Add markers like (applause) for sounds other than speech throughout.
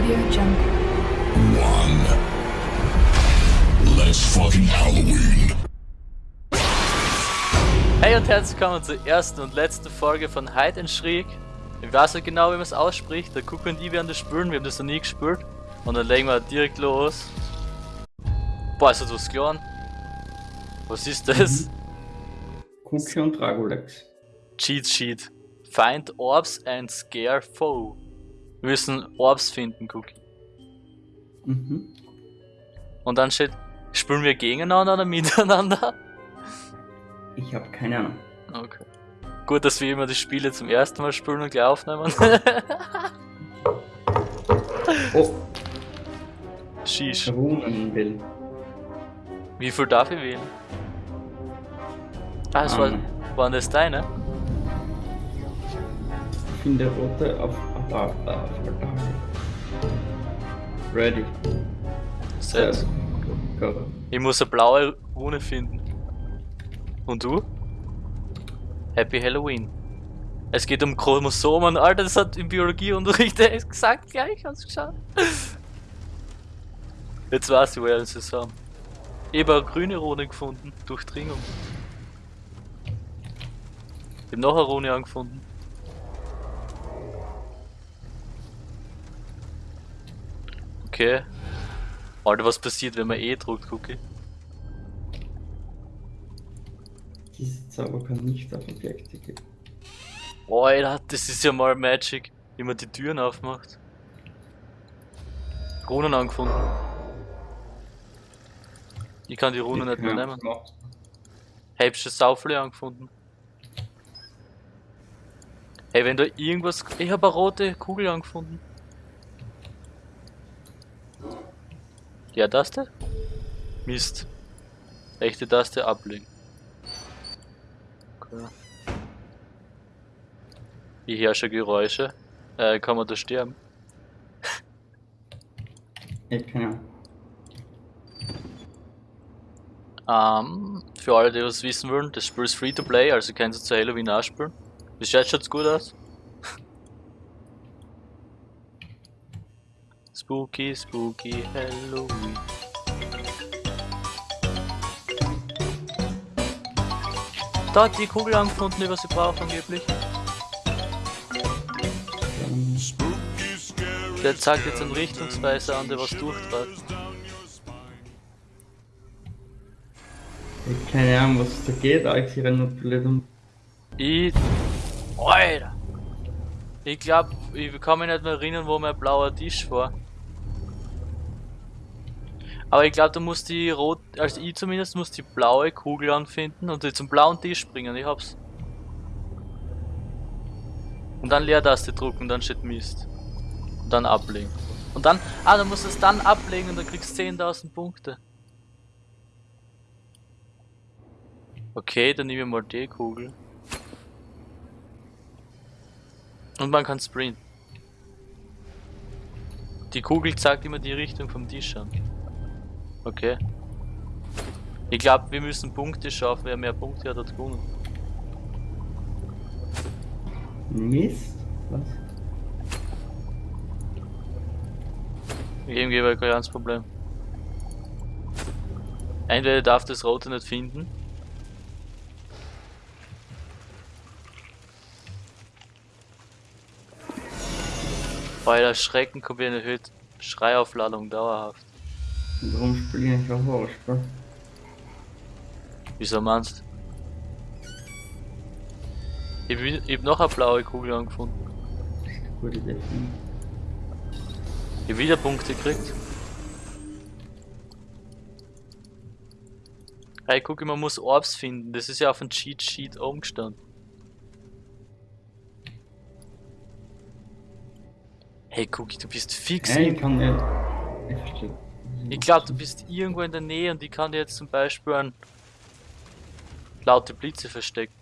Audio Jungle. One. Let's fucking Halloween. Hey und herzlich willkommen zur ersten und letzten Folge von Hide and Shriek. Ich weiß nicht genau, wie man es ausspricht. Der Cook und ich werden das spüren, wir haben das noch nie gespielt. Und dann legen wir direkt los. Boah, ist das was klar? Was ist das? Cookie und Dragolex. Cheat Sheet. Find Orbs and Scare Foe. Wir müssen Orbs finden, Cookie. Mhm. Und dann steht, spielen wir gegeneinander oder (laughs) miteinander? Ich habe keine Ahnung. Okay. Gut, dass wir immer die Spiele zum ersten Mal spielen und gleich aufnehmen. (laughs) Oh, Sheesh. Runenbill. Wie viel darf ich wählen? Ah, das war, Ähm. waren das deine? Finde rote auf auf- auf- auf- Ready. Set. Go. go. Ich muss eine blaue Rune finden. Und du? Happy Halloween. Es geht um Chromosomen, Alter, das hat im Biologieunterricht (laughs) gesagt gleich, hast du geschaut? Jetzt weiß ich, woher sie es haben. Ich habe eine grüne Rune gefunden, Durchdringung. Ich habe noch eine Rune angefunden. Okay. Alter, was passiert, wenn man E drückt, Cookie? Diese Zauber kann nicht auf Objekte gehen. Alter, das ist ja mal Magic, wie man die Türen aufmacht. Runen angefunden. Ich kann die Runen nicht mehr nehmen. Hey, hab schon sau viele angefunden. Hey, wenn da irgendwas... Ich habe eine rote Kugel angefunden. Ja, Taste? Mist. Rechte Taste ablegen. Okay. Ich höre schon Geräusche. Äh, kann man da sterben? Ich keine Ahnung. Ähm, für alle, die was wissen wollen, das Spiel ist free to play, also kannst du zu Halloween auch spielen. Bis jetzt schaut's gut aus. Spooky, spooky Halloween. Da hat die Kugel angefunden, die was ich brauche angeblich. Der zeigt jetzt einen Richtungsweiser an, der was durchtrat. ich hab keine Ahnung, was da geht, aber ich sehe nur blöd um. Ich. Alter! Ich glaub, ich kann mich nicht mehr erinnern, wo mein blauer Tisch war. Aber ich glaube, du musst die rot, also ich zumindest muss die blaue Kugel anfinden und die zum blauen Tisch bringen. Ich hab's. Und dann Leertaste drücken, dann steht Mist. Und dann ablegen. Und dann, ah, du musst es dann ablegen und dann kriegst du 10.000 Punkte. Okay, dann nehmen wir mal die Kugel. Und man kann sprinten. Die Kugel zeigt immer die Richtung vom Tisch an. Okay. Ich glaube, wir müssen Punkte schaffen. Wer mehr Punkte hat, hat gewonnen. Mist? Was? Irgendwie war kein ganz Problem. Entweder darf das Rote nicht finden. Weil der Schrecken kommt in erhöht Schreiaufladung dauerhaft. Warum spiele ich nicht auf Horrorspiel? Wieso meinst Ich hab, wi- ich hab noch eine blaue Kugel angefunden. Gute Idee. Ich hab wieder Punkte gekriegt. Hey, guck, man muss Orbs finden. Das ist ja auf dem Cheat Sheet oben gestanden. Hey, Cookie, du bist fix. In- ich kann nicht. Ich verstehe. Ich glaube, du bist irgendwo in der Nähe und ich kann dir jetzt zum Beispiel an laute Blitze verstecken.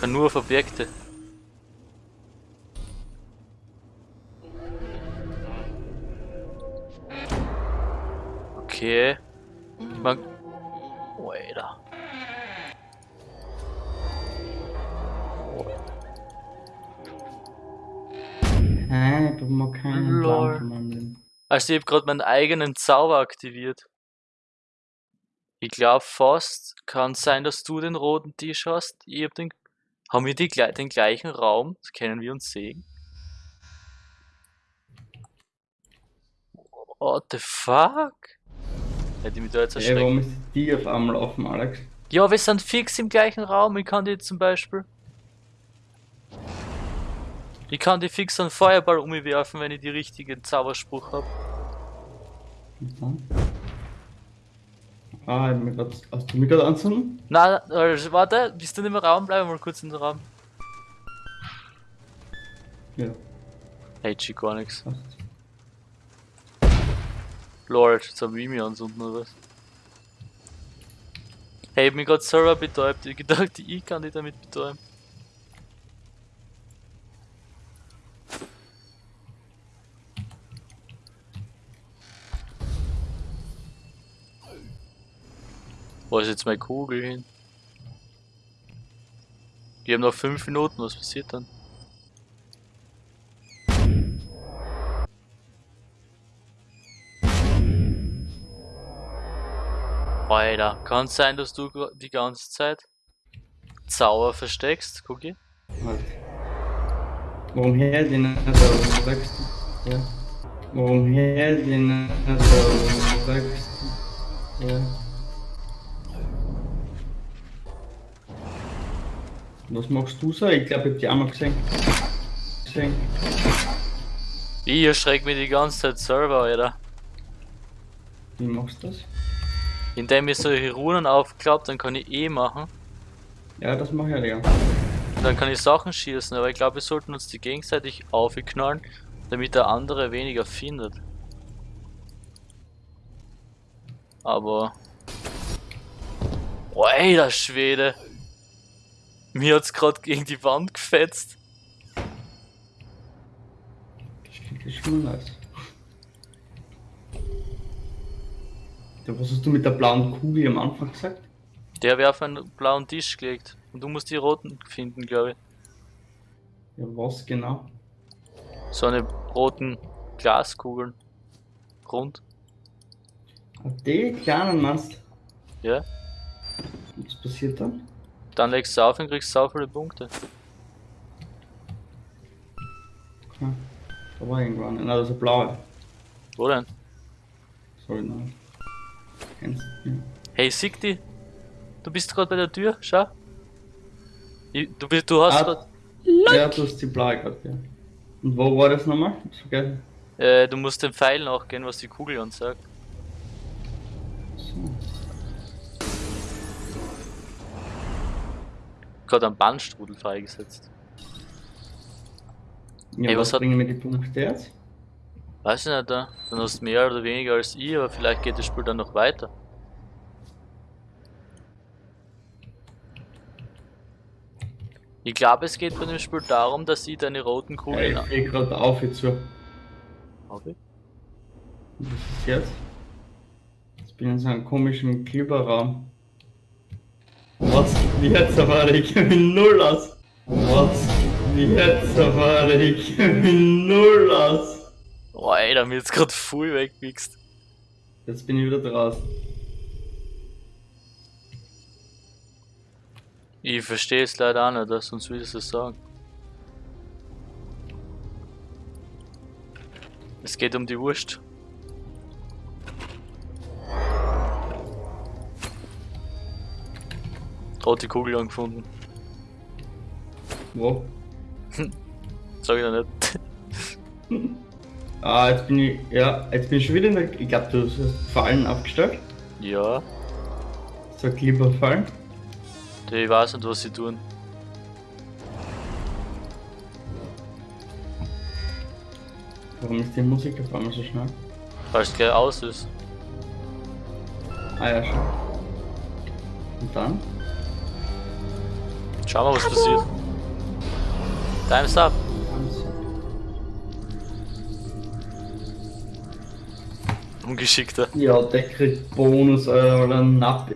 Kann nur auf Objekte. Okay. Man. Oh, Alter. Hä? Ich mag keinen Lol. Plan von meinem. Also ich habe gerade meinen eigenen Zauber aktiviert. Ich glaube fast, kann sein, dass du den roten Tisch hast. Ich hab den. Haben wir die, den gleichen Raum? Können wir uns sehen? What the fuck? Hätte ich mich da jetzt erschreckt. warum ist die auf einmal offen, Alex? Ja, wir sind fix im gleichen Raum. Ich kann die zum Beispiel. Ich kann die fix einen Feuerball umwerfen, wenn ich die richtigen Zauberspruch habe. Dann? Ah, ich hab mir grad, hast du mich gerade anzünden? Na, äh, warte, bist du nicht im Raum? Bleib mal kurz in den Raum. Ja, Hey, G, gar nix. passt. Lord, jetzt hab ich mich anzünden oder was? Hey, ich hab mich grad selber betäubt. Ich gedacht, ich kann dich damit betäuben. Wo ist jetzt meine Kugel hin? Wir haben noch 5 Minuten, was passiert dann? Alter, kann sein, dass du die ganze Zeit Zauber versteckst, Cookie? Warum her den nicht sagst du? Ja. Warum her den nicht sagst du? Ja. Was machst du so? Ich glaube, ich hab die auch mal gesehen. Gesehen. Ich erschreck mich die ganze Zeit selber, Alter. Wie machst du das? Indem ich solche Runen aufklappt, dann kann ich eh machen. Ja, das mache ich ja. Und dann kann ich Sachen schießen, aber ich glaube, wir sollten uns die gegenseitig aufknallen, damit der andere weniger findet. Aber. Oh, ey, der Schwede! Mir hat's gerade gegen die Wand gefetzt. Das ist schon nice. Ja, was hast du mit der blauen Kugel am Anfang gesagt? Der wäre auf einen blauen Tisch gelegt. Und du musst die roten finden, glaube ich. Ja, was genau? So eine roten Glaskugeln. Rund. Ah, die kleinen meinst Ja. du? Was passiert dann? Dann legst du auf und kriegst sau viele Punkte. Da war irgendwann. Nein, das ist eine blaue. Wo denn? Sorry, nein. Kennst du? Ja. Hey, Sigti, du bist gerade bei der Tür, schau. Ich, du, bist, du hast Ah. grad, Ja, du hast die blaue gerade, ja. Und wo war das nochmal? Hab's vergessen. äh, du musst dem Pfeil nachgehen, was die Kugel ansagt. So. Gerade einen Bandstrudel freigesetzt. Ja, Hey, was, was hat- bringen mir die Punkte jetzt? Weiß ich nicht, da. Dann hast du mehr oder weniger als ich, aber vielleicht geht das Spiel dann noch weiter. Ich glaube, es geht bei dem Spiel darum, dass ich deine roten Ja, Kugeln. ich geh gerade auf jetzt so. Okay. Was ist jetzt? Jetzt bin ich in so einem komischen Glibberraum. Was? Jetzt aber ich mich null aus. Was? Jetzt aber ich mich null aus. Oh, Alter, mir jetzt gerade voll weggewichst. Jetzt bin ich wieder draußen. Ich verstehe es leider auch nicht, sonst würde ich es sagen. Es geht um die Wurst. Rote Kugel angefunden. Wo? (laughs) Sag ich noch nicht. (laughs) Ah, jetzt bin ich. Ja, jetzt bin ich schon wieder in der. Ich glaube, du hast Fallen aufgestellt. ja, So Glibberfallen. ich weiß nicht, was sie tun. Warum ist die Musik auf einmal so schnell? Weil es gleich aus ist. Ah ja, schon. Und dann? Schau mal, was passiert. Time's up. Ungeschickter. Ja, der kriegt Bonus oder Napp.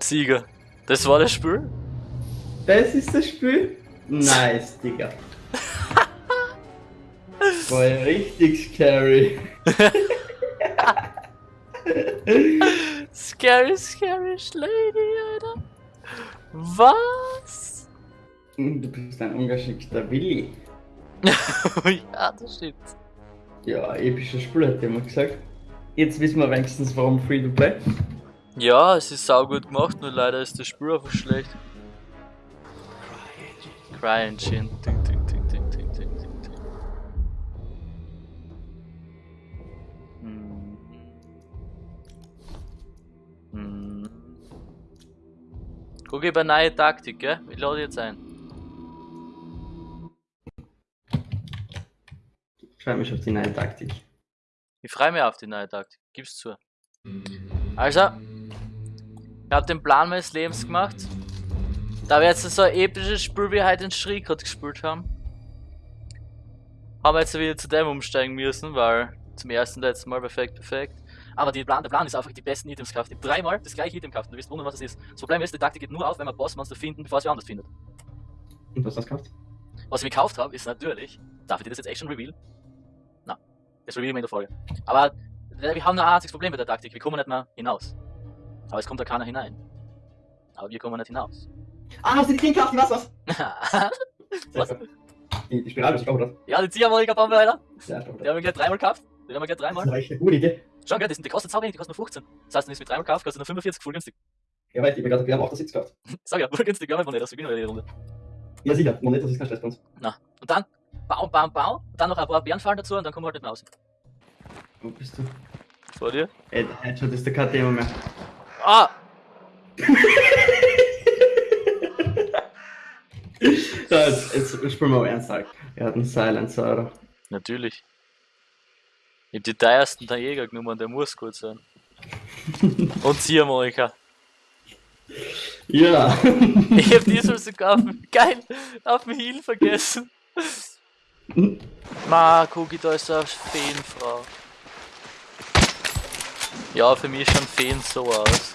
Sieger. Das war das Spiel? Das ist das Spiel? Nice, Digga. (laughs) war ja richtig scary. (laughs) Scary, scary Lady, Alter. Was? Du bist ein ungeschickter Willi. (laughs) ja, das stimmt. Ja, episches Spiel hat jemand gesagt. Jetzt wissen wir wenigstens, warum Free to Play. Ja, es ist saugut gemacht, nur leider ist das Spiel einfach schlecht. Cry Engine. Ding, ding, Guck über neue Taktik, gell? Ich lade jetzt ein. Ich freue mich auf die neue Taktik. Ich freue mich auf die neue Taktik. Gib's zu. Also, ich hab den Plan meines Lebens gemacht. Da wir jetzt so ein episches Spiel wie heute in Schrie gerade gespielt haben, haben wir jetzt wieder zu dem umsteigen müssen, weil zum ersten letzten Mal perfekt, perfekt. Aber die Plan, der Plan ist einfach die besten Items hab dreimal das gleiche Item kaufen. Du wirst wundern, was das ist. Das Problem ist, die Taktik geht nur auf, wenn wir Bossmonster finden, bevor es wer anders findet. Und was hast du gekauft? Was ich mir gekauft habe, ist natürlich. Darf ich dir das jetzt echt schon reveal? Na, das reveal ich mir in der Folge. Aber äh, wir haben ein einziges Problem mit der Taktik. Wir kommen nicht mehr hinaus. Aber es kommt da keiner hinein. Aber wir kommen nicht hinaus. Ah, hast du die Ding gekauft? Was, was? Was? Die, die Spirale, ich glaube das. ja, die wir weiter. Ja, ich glaube Die haben wir gleich dreimal gekauft. Die haben wir gleich Das dreimal. ist echt eine gute Idee. Schon, gell, die, sind, die kosten sauwenig, die kosten nur 15. Das heißt, wenn ich es mit dreimal kaufe, kostet nur 45, voll günstig. Ja, weil ich mir gerade wir haben auch das Sitz gekauft. (laughs) Sag ja, voll günstig, ja, wenn das, wir gewinnen die Runde. Ja, sicher. Noch nicht, das ist kein Stress bei uns. Und dann, bauen, bauen, und dann noch ein paar Bärenfallen dazu und dann kommen wir halt nicht mehr raus. Wo bist du? Vor dir? Ey, Headshot ist der kein Thema mehr. Ah! (laughs) So, jetzt, jetzt spielen wir mal ernst. halt. Er hat einen Silencer, oder? Natürlich. Ich hab die teuersten der Jäger genommen, der muss gut sein. Und Ziehharmonika. Ja. Ich hab diesmal sogar auf dem, geil, auf dem Heal vergessen. Ma, guck, da ist so eine Feenfrau. Ja, für mich schauen Feen so aus.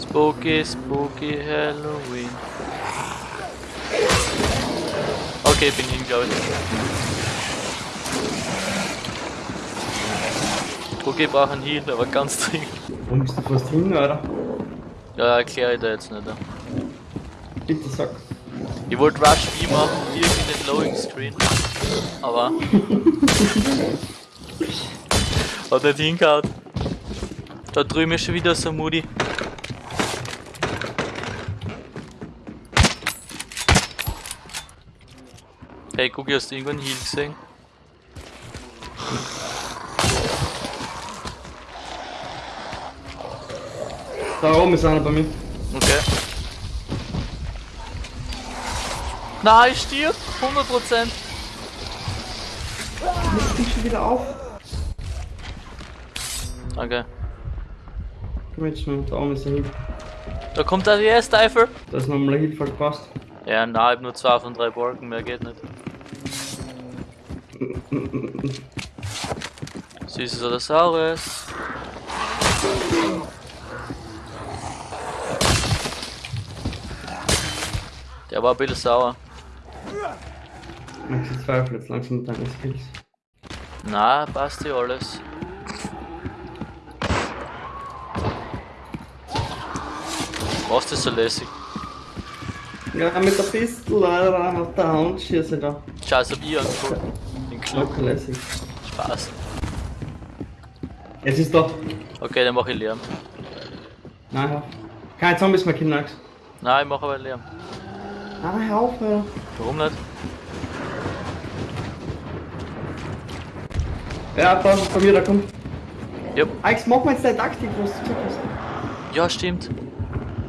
Spooky, spooky Halloween. Okay, bin hin, glaube ich. Okay, brauche einen Heal, aber ganz dringend. Wo bist du fast hin, oder? Ja, erkläre ich da jetzt nicht. Bitte sag. Ich wollte Rush B machen, irgendwie den Loading Screen. Aber. (laughs) Hat nicht hingehauen. Da drüben ist schon wieder so Moody. Hey, guck, hast du irgendwann Heal gesehen? Da oben ist einer bei mir. Okay. Nein, ich stirb! 100%! Ich bin schon wieder auf. Okay. Komm jetzt schon, da oben ist der Heal. Da kommt der DS-Teufel! Da ist nochmal voll gepasst. Ja, na, ich hab nur zwei von drei Balken, mehr geht nicht. (laughs) Süßes oder Saures? Der war ein bisschen sauer. Max, ich zweifle jetzt langsam mit deinen Skills. Na, passt ja alles. Was ist so lässig? Ja, mit der Pistole, Alter, auf der Hand schieße ich da. Scheiß hab ich angeguckt. Den Club. Locker lässig. Spaß. Es ist da. Okay, dann mach ich Lärm. Nein, auf. Keine Zombies mehr, Kinnax. Nein, ich mach aber Lärm. Nein, hör auf, Alter. Warum nicht? Ja, da ist bei mir, da kommt. Jupp. Alex, mach mal jetzt deine Taktik, was du. Ja, stimmt.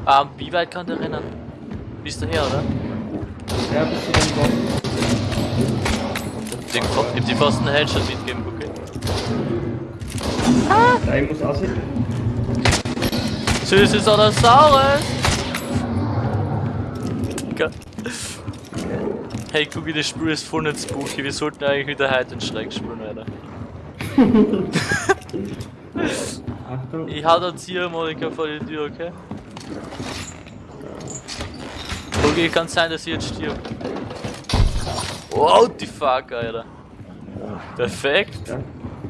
Ah, wie weit kann der rennen? Bist du her, oder? Ja, bist du da. Den, ich hab die fast einen Headshot mitgeben, okay. Ja, ich muss aussehen. Süßes oder saures? Geil. Hey, guck, das Spiel ist voll nicht spooky. Wir sollten eigentlich wieder heute den Schreck spielen, Alter. Ich hau da Ziehharmonika vor die Tür, okay? Okay, kann sein, dass ich jetzt stirb. Wow, die fuck, Alter. Perfekt.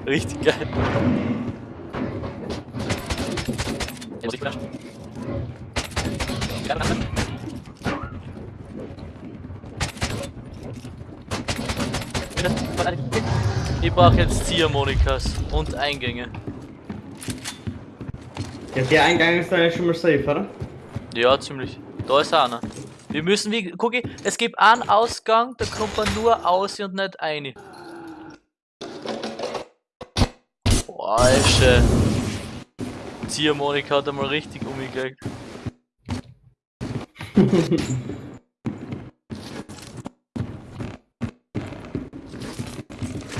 Richtig geil. Ja, muss ich Ich brauche jetzt Ziehharmonikas und Eingänge. Ja, der Eingang ist dann ja schon mal safe, oder? Ja, ziemlich. Da ist einer. Wir müssen, wie, guck ich, es gibt einen Ausgang, da kommt man nur aus und nicht rein. Boah, Alter. Ziehharmonika hat einmal richtig umgelegt. (laughs)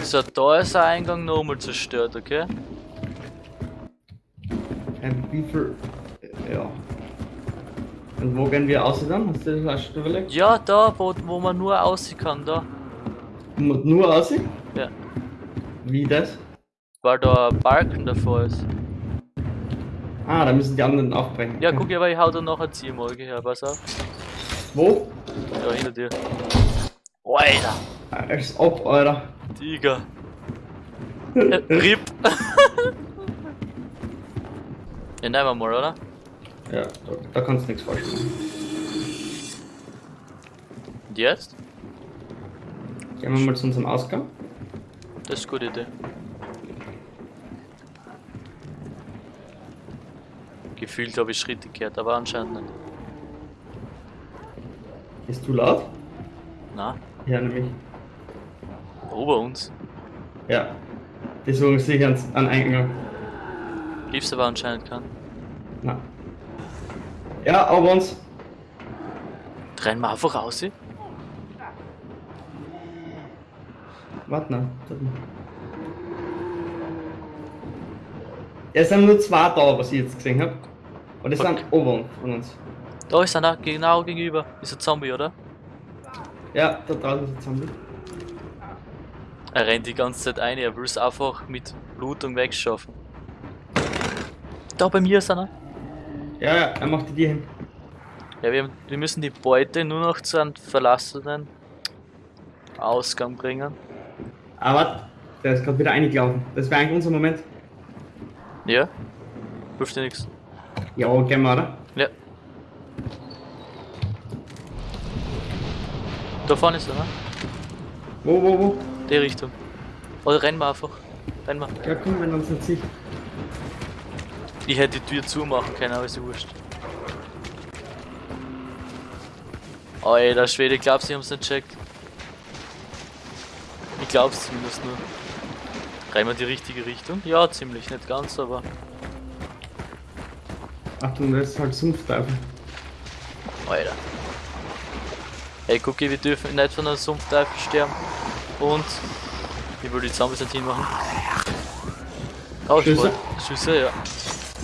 So, da ist der Eingang nochmal zerstört, okay? Ähm, wie viel. Ja. Und wo gehen wir aus dann? Hast du das schon überlegt? Ja, da, wo, wo man nur aussehen kann, da. Mu- Nur aus? Ja. Wie das? Weil da ein Balken davor ist. Ah, da müssen die anderen aufbrechen. Ja, guck, aber ich hau da noch eine Ziehmolke her, pass auf. Wo? Ja, hinter dir. Alter, Als ob, Alter. Tiger. Äh, RIP. ja, nehmen wir mal, oder? Ja, da, da kannst du nichts falsch machen. Und jetzt? Gehen wir mal zu unserem Ausgang. Das ist eine gute Idee. Gefühlt habe ich Schritte gehört, aber anscheinend nicht. Ist du laut? Na, Ja, nämlich. Ober uns. Ja. Die suchen sich ans, an Eingang. Gibt's aber anscheinend keinen. Na. Ja, aber uns. Rennen wir einfach raus. Warte noch. warte noch. Es sind nur zwei da, was ich jetzt gesehen habe. Und die Okay. sind oben von uns. Da ist einer, genau gegenüber. Ist ein Zombie, oder? Ja, da draußen ist ein Zombie. Er rennt die ganze Zeit ein, er will es einfach mit Blutung wegschaffen. Da bei mir ist einer. Ja, ja, er macht die dir hin. Ja, wir, wir müssen die Beute nur noch zu einem verlassenen Ausgang bringen. Aber warte, der ist gerade wieder eingelaufen. Das wäre eigentlich unser Moment. Ja? Hilft dir nichts. Ja, gehen wir, oder? Ja. Da vorne ist er, ne? Wo, wo, wo? Die Richtung. Oder rennen wir einfach. Rennen wir. Ja, komm, wenn uns nicht. Ich hätte die Tür zumachen können, aber ist wurscht. Alter, Schwede, ich glaub, sie haben's nicht checkt. Ich glaub's zumindest nur. Rennen wir in die richtige Richtung? Ja, ziemlich, nicht ganz, aber. Achtung, das ist halt Sumpfteufel. Alter. Ey, guck, wir dürfen nicht von einem Sumpfteufel sterben. Und ich will die Zombies nicht hinmachen. Oh, Schüsse? Schüsse? Ja.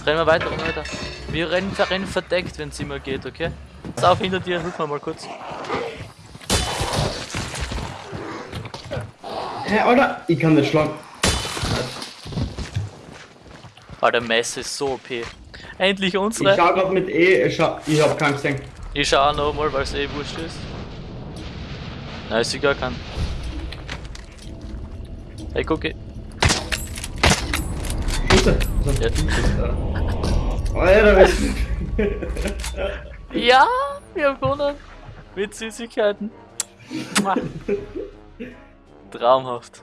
Rennen wir weiter, rennen wir weiter. Wir rennen, wir rennen verdeckt, wenn es immer geht, okay? Pass auf, hinter dir, hilf mir mal kurz. Hä, Alter, ich kann nicht schlagen. Alter, Messe ist so OP. Endlich Ich unsere. schau grad mit E, ich, schau, ich hab keinen gesehen. Ich schau auch noch mal, weil es eh wurscht ist. Nein, ist egal, kann. Hey, guck. Schüsse. Ja, du bist Alter, (laughs) Ja, wir haben gewonnen. Mit Süßigkeiten. Traumhaft.